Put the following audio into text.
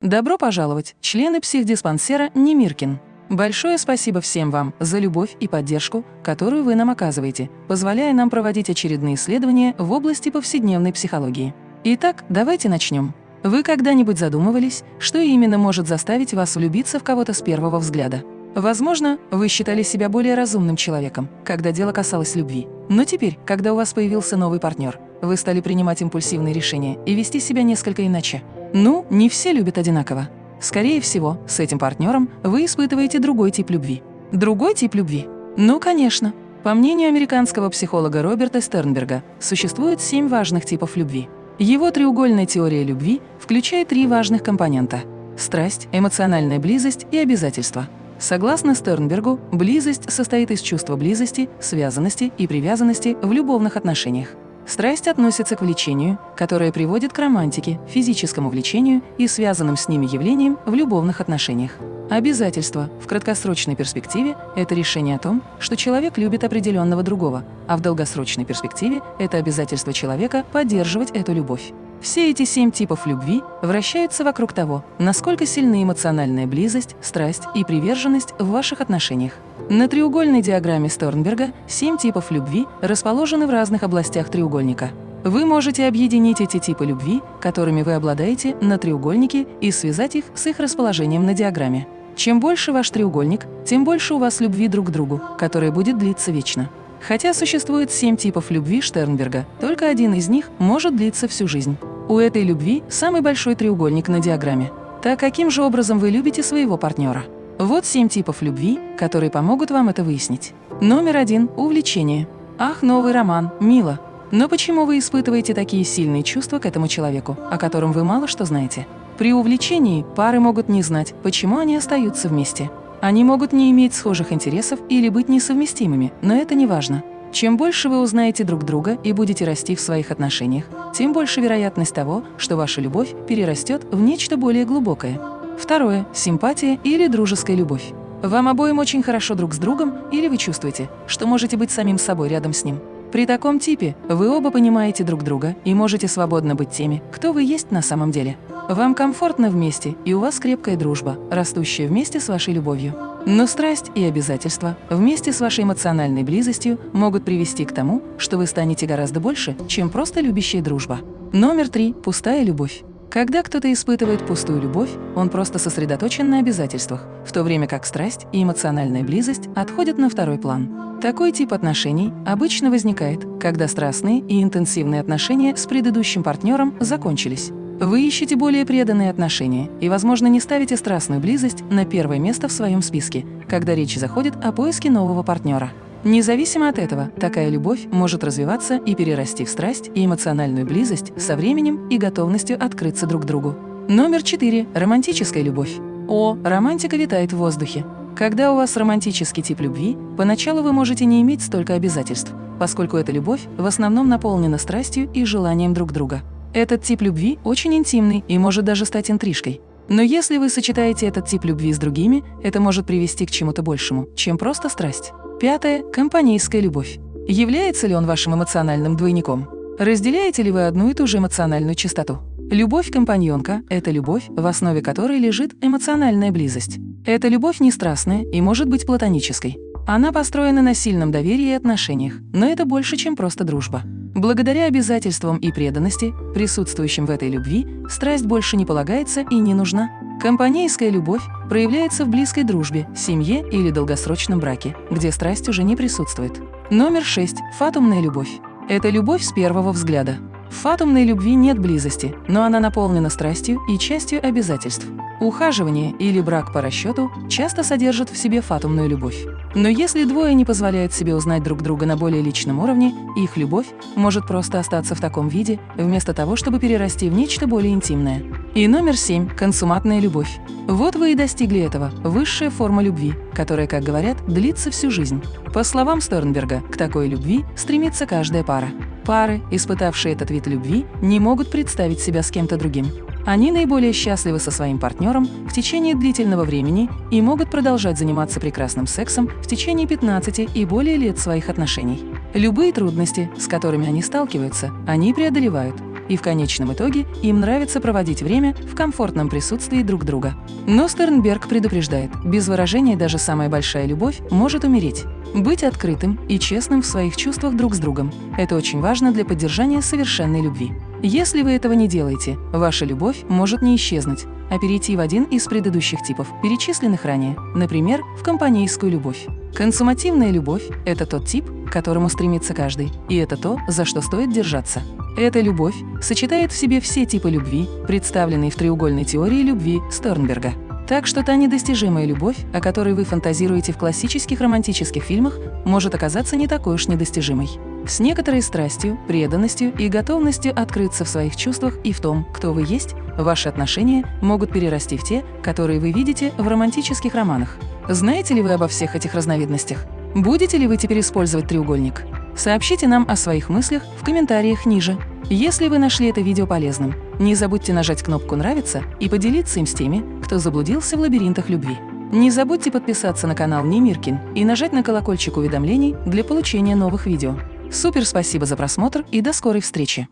Добро пожаловать, члены психдиспансера Немиркин. Большое спасибо всем вам за любовь и поддержку, которую вы нам оказываете, позволяя нам проводить очередные исследования в области повседневной психологии. Итак, давайте начнем. Вы когда-нибудь задумывались, что именно может заставить вас влюбиться в кого-то с первого взгляда? Возможно, вы считали себя более разумным человеком, когда дело касалось любви. Но теперь, когда у вас появился новый партнер, вы стали принимать импульсивные решения и вести себя несколько иначе. Ну, не все любят одинаково. Скорее всего, с этим партнером вы испытываете другой тип любви. Другой тип любви? Ну, конечно. По мнению американского психолога Роберта Стернберга, существует семь важных типов любви. Его треугольная теория любви включает три важных компонента – страсть, эмоциональная близость и обязательства – Согласно Стернбергу, близость состоит из чувства близости, связанности и привязанности в любовных отношениях. Страсть относится к влечению, которое приводит к романтике, физическому влечению и связанным с ними явлениям в любовных отношениях. Обязательство в краткосрочной перспективе – это решение о том, что человек любит определенного другого, а в долгосрочной перспективе – это обязательство человека поддерживать эту любовь. Все эти семь типов любви вращаются вокруг того, насколько сильны эмоциональная близость, страсть и приверженность в ваших отношениях. На треугольной диаграмме Сторнберга семь типов любви расположены в разных областях треугольника. Вы можете объединить эти типы любви, которыми вы обладаете, на треугольнике и связать их с их расположением на диаграмме. Чем больше ваш треугольник, тем больше у вас любви друг к другу, которая будет длиться вечно. Хотя существует семь типов любви Штернберга, только один из них может длиться всю жизнь. У этой любви самый большой треугольник на диаграмме. Так каким же образом вы любите своего партнера? Вот семь типов любви, которые помогут вам это выяснить. Номер один – увлечение. Ах, новый роман, мило. Но почему вы испытываете такие сильные чувства к этому человеку, о котором вы мало что знаете? При увлечении пары могут не знать, почему они остаются вместе. Они могут не иметь схожих интересов или быть несовместимыми, но это не важно. Чем больше вы узнаете друг друга и будете расти в своих отношениях, тем больше вероятность того, что ваша любовь перерастет в нечто более глубокое. Второе – симпатия или дружеская любовь. Вам обоим очень хорошо друг с другом или вы чувствуете, что можете быть самим собой рядом с ним. При таком типе вы оба понимаете друг друга и можете свободно быть теми, кто вы есть на самом деле. Вам комфортно вместе, и у вас крепкая дружба, растущая вместе с вашей любовью. Но страсть и обязательства вместе с вашей эмоциональной близостью могут привести к тому, что вы станете гораздо больше, чем просто любящая дружба. Номер три – пустая любовь. Когда кто-то испытывает пустую любовь, он просто сосредоточен на обязательствах, в то время как страсть и эмоциональная близость отходят на второй план. Такой тип отношений обычно возникает, когда страстные и интенсивные отношения с предыдущим партнером закончились. Вы ищете более преданные отношения и, возможно, не ставите страстную близость на первое место в своем списке, когда речь заходит о поиске нового партнера. Независимо от этого, такая любовь может развиваться и перерасти в страсть и эмоциональную близость со временем и готовностью открыться друг другу. Номер четыре. Романтическая любовь. О, романтика витает в воздухе. Когда у вас романтический тип любви, поначалу вы можете не иметь столько обязательств, поскольку эта любовь в основном наполнена страстью и желанием друг друга. Этот тип любви очень интимный и может даже стать интрижкой. Но если вы сочетаете этот тип любви с другими, это может привести к чему-то большему, чем просто страсть. Пятое – компанейская любовь. Является ли он вашим эмоциональным двойником? Разделяете ли вы одну и ту же эмоциональную частоту? Любовь-компаньонка – это любовь, в основе которой лежит эмоциональная близость. Эта любовь не страстная и может быть платонической. Она построена на сильном доверии и отношениях, но это больше, чем просто дружба. Благодаря обязательствам и преданности, присутствующим в этой любви, страсть больше не полагается и не нужна. Компанейская любовь проявляется в близкой дружбе, семье или долгосрочном браке, где страсть уже не присутствует. Номер 6. Фатумная любовь. Это любовь с первого взгляда. В фатумной любви нет близости, но она наполнена страстью и частью обязательств. Ухаживание или брак по расчету часто содержат в себе фатумную любовь. Но если двое не позволяют себе узнать друг друга на более личном уровне, их любовь может просто остаться в таком виде, вместо того, чтобы перерасти в нечто более интимное. И номер семь – консуматная любовь. Вот вы и достигли этого – высшая форма любви, которая, как говорят, длится всю жизнь. По словам Сторнберга, к такой любви стремится каждая пара. Пары, испытавшие этот вид любви, не могут представить себя с кем-то другим. Они наиболее счастливы со своим партнером в течение длительного времени и могут продолжать заниматься прекрасным сексом в течение 15 и более лет своих отношений. Любые трудности, с которыми они сталкиваются, они преодолевают. и в конечном итоге им нравится проводить время в комфортном присутствии друг друга. Но Стернберг предупреждает, без выражения даже самая большая любовь может умереть. Быть открытым и честным в своих чувствах друг с другом – это очень важно для поддержания совершенной любви. Если вы этого не делаете, ваша любовь может не исчезнуть, а перейти в один из предыдущих типов, перечисленных ранее, например, в компанейскую любовь. Консумативная любовь – это тот тип, к которому стремится каждый, и это то, за что стоит держаться. Эта любовь сочетает в себе все типы любви, представленные в треугольной теории любви Стернберга. Так что та недостижимая любовь, о которой вы фантазируете в классических романтических фильмах, может оказаться не такой уж недостижимой. С некоторой страстью, преданностью и готовностью открыться в своих чувствах и в том, кто вы есть, ваши отношения могут перерасти в те, которые вы видите в романтических романах. Знаете ли вы обо всех этих разновидностях? Будете ли вы теперь использовать треугольник? Сообщите нам о своих мыслях в комментариях ниже. Если вы нашли это видео полезным, не забудьте нажать кнопку «Нравится» и поделиться им с теми, кто заблудился в лабиринтах любви. Не забудьте подписаться на канал Немиркин и нажать на колокольчик уведомлений для получения новых видео. Супер спасибо за просмотр и до скорой встречи!